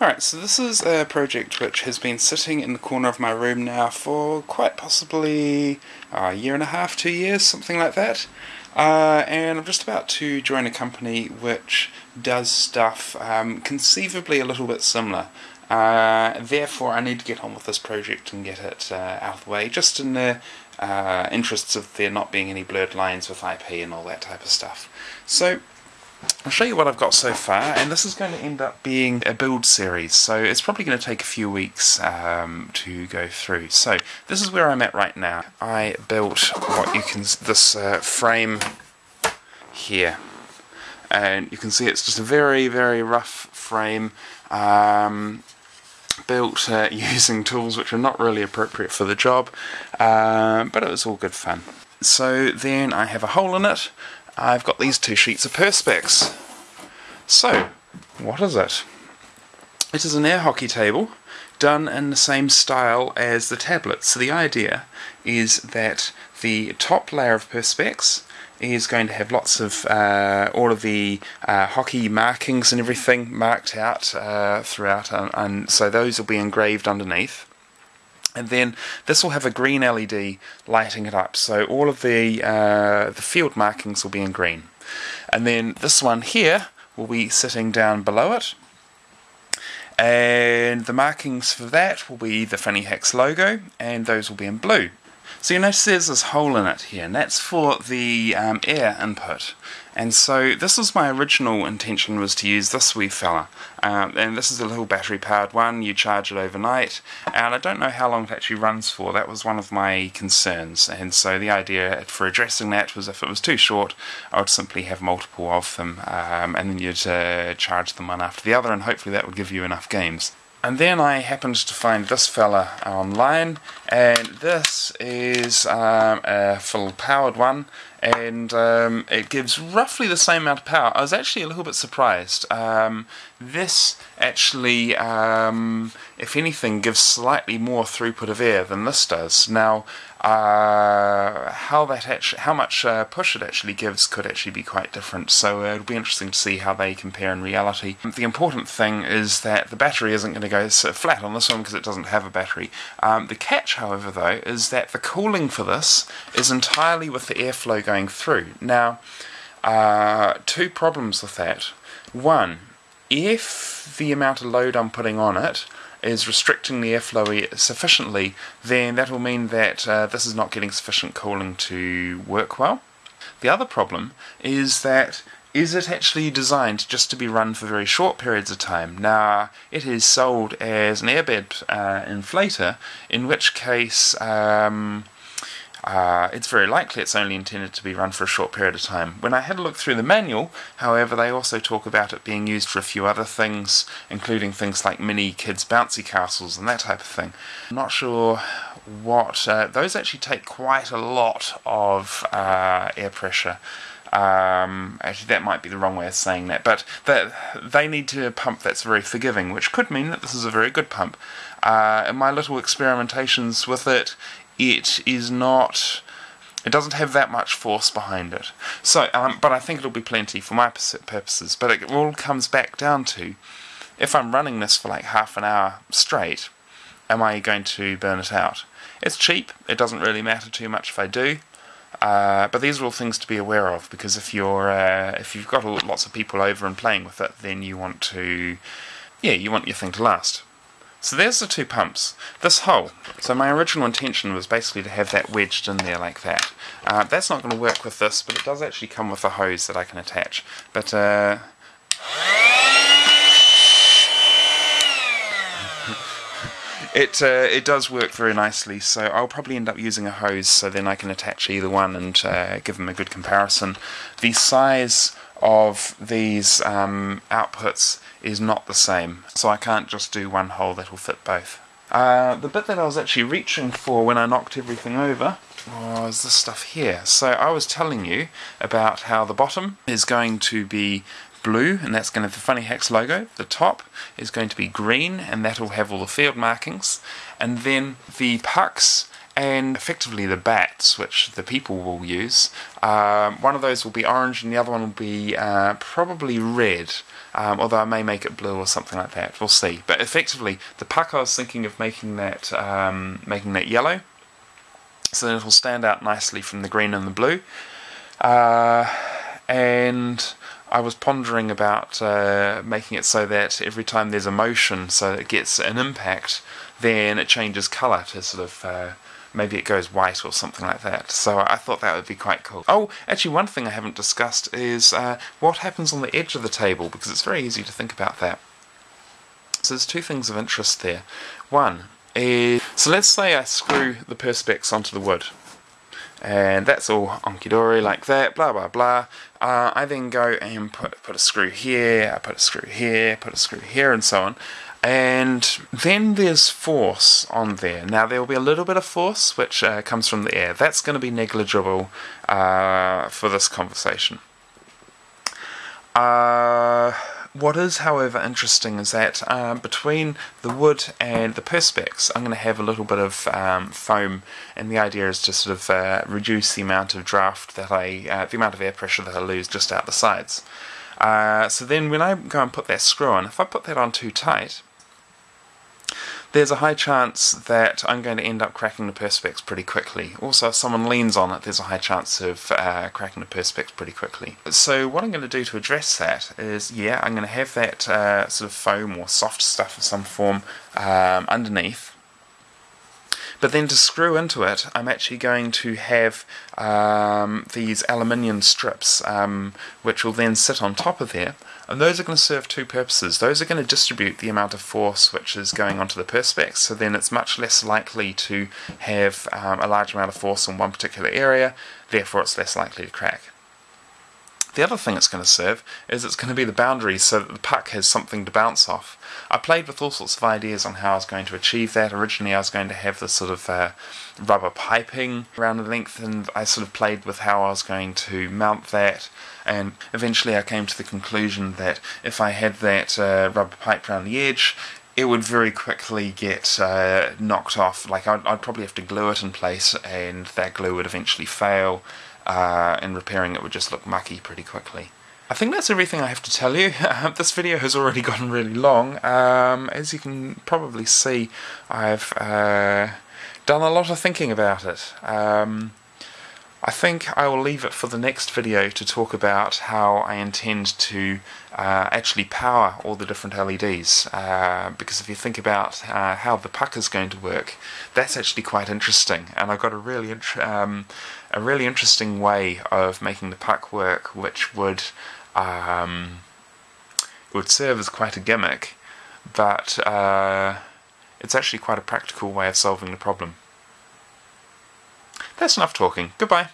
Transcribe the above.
Alright, so this is a project which has been sitting in the corner of my room now for quite possibly a year and a half, two years, something like that. Uh, and I'm just about to join a company which does stuff um, conceivably a little bit similar. Uh, therefore, I need to get on with this project and get it uh, out of the way, just in the uh, interests of there not being any blurred lines with IP and all that type of stuff. So, I'll show you what I've got so far, and this is going to end up being a build series, so it's probably going to take a few weeks um, to go through. So, this is where I'm at right now. I built what you can, this uh, frame here, and you can see it's just a very, very rough frame. Um, built uh, using tools which are not really appropriate for the job, uh, but it was all good fun. So then I have a hole in it. I've got these two sheets of Perspex. So, what is it? It is an air hockey table done in the same style as the tablet. So the idea is that the top layer of Perspex is going to have lots of uh, all of the uh, hockey markings and everything marked out uh, throughout, and, and, so those will be engraved underneath. And then this will have a green LED lighting it up, so all of the uh, the field markings will be in green. And then this one here will be sitting down below it, and the markings for that will be the Funny Hacks logo, and those will be in blue. So you notice there's this hole in it here, and that's for the um, air input. And so this was my original intention was to use this wee fella. Um, and this is a little battery powered one, you charge it overnight, and I don't know how long it actually runs for. That was one of my concerns. And so the idea for addressing that was if it was too short, I would simply have multiple of them, um, and then you'd uh, charge them one after the other, and hopefully that would give you enough games. And then I happened to find this fella online, and this is um, a full powered one, and um, it gives roughly the same amount of power. I was actually a little bit surprised. Um, this actually, um, if anything, gives slightly more throughput of air than this does. Now, uh, how that actually, how much uh, push it actually gives could actually be quite different. So uh, it'll be interesting to see how they compare in reality. The important thing is that the battery isn't going to go flat on this one because it doesn't have a battery. Um, the catch, however, though, is that the cooling for this is entirely with the airflow going through. Now, uh, two problems with that. One, if the amount of load I'm putting on it is restricting the airflow sufficiently, then that will mean that uh, this is not getting sufficient cooling to work well. The other problem is that is it actually designed just to be run for very short periods of time? Now, it is sold as an airbed uh, inflator, in which case um, uh, it's very likely it's only intended to be run for a short period of time. When I had a look through the manual, however, they also talk about it being used for a few other things, including things like mini kids' bouncy castles and that type of thing. I'm not sure what. Uh, those actually take quite a lot of uh, air pressure. Um, actually, that might be the wrong way of saying that, but they need to pump that's very forgiving, which could mean that this is a very good pump. Uh, in my little experimentations with it, it is not it doesn't have that much force behind it. So, um, but I think it'll be plenty for my purposes. But it all comes back down to if I'm running this for like half an hour straight, am I going to burn it out? It's cheap. It doesn't really matter too much if I do. Uh, but these are all things to be aware of because if you're uh, if you've got lots of people over and playing with it, then you want to yeah you want your thing to last. So there's the two pumps. This hole. So my original intention was basically to have that wedged in there like that. Uh, that's not going to work with this, but it does actually come with a hose that I can attach. But uh, it uh, it does work very nicely. So I'll probably end up using a hose, so then I can attach either one and uh, give them a good comparison. The size of these um, outputs is not the same, so I can't just do one hole that will fit both. Uh, the bit that I was actually reaching for when I knocked everything over was this stuff here. So I was telling you about how the bottom is going to be blue, and that's going to have the Funny Hacks logo. The top is going to be green, and that'll have all the field markings. And then the pucks and effectively the bats, which the people will use. Um, one of those will be orange, and the other one will be uh, probably red. Um, although I may make it blue or something like that. We'll see. But effectively, the puck I was thinking of making that um, making that yellow, so that it will stand out nicely from the green and the blue. Uh, and I was pondering about uh, making it so that every time there's a motion, so it gets an impact, then it changes colour to sort of uh, maybe it goes white or something like that. So I thought that would be quite cool. Oh, actually, one thing I haven't discussed is uh, what happens on the edge of the table, because it's very easy to think about that. So there's two things of interest there. One is, so let's say I screw the perspex onto the wood. And that's all onkidori like that, blah blah blah. Uh, I then go and put put a screw here, I put a screw here, put a screw here, and so on. And then there's force on there. Now there will be a little bit of force which uh, comes from the air. That's going to be negligible uh, for this conversation. Uh, what is, however, interesting is that uh, between the wood and the perspex, I'm going to have a little bit of um, foam, and the idea is to sort of uh, reduce the amount of draft that I, uh, the amount of air pressure that I lose just out the sides. Uh, so then when I go and put that screw on, if I put that on too tight, there's a high chance that I'm going to end up cracking the perspex pretty quickly. Also, if someone leans on it, there's a high chance of uh, cracking the perspex pretty quickly. So what I'm going to do to address that is, yeah, I'm going to have that uh, sort of foam or soft stuff of some form um, underneath, but then to screw into it, I'm actually going to have um, these aluminium strips, um, which will then sit on top of there. And those are going to serve two purposes. Those are going to distribute the amount of force which is going onto the perspex, so then it's much less likely to have um, a large amount of force in one particular area, therefore it's less likely to crack. The other thing it's going to serve is it's going to be the boundary so that the puck has something to bounce off. I played with all sorts of ideas on how I was going to achieve that. Originally I was going to have this sort of uh, rubber piping around the length and I sort of played with how I was going to mount that and eventually I came to the conclusion that if I had that uh, rubber pipe around the edge it would very quickly get uh, knocked off. Like I'd, I'd, probably have to glue it in place, and that glue would eventually fail, uh, and repairing it would just look mucky pretty quickly. I think that's everything I have to tell you. this video has already gotten really long. Um, as you can probably see, I've uh, done a lot of thinking about it. Um, I think I will leave it for the next video to talk about how I intend to uh, actually power all the different LEDs uh, because if you think about uh, how the puck is going to work that's actually quite interesting. And I've got a really um, a really interesting way of making the puck work which would um, would serve as quite a gimmick. But uh, it's actually quite a practical way of solving the problem. That's enough talking. Goodbye.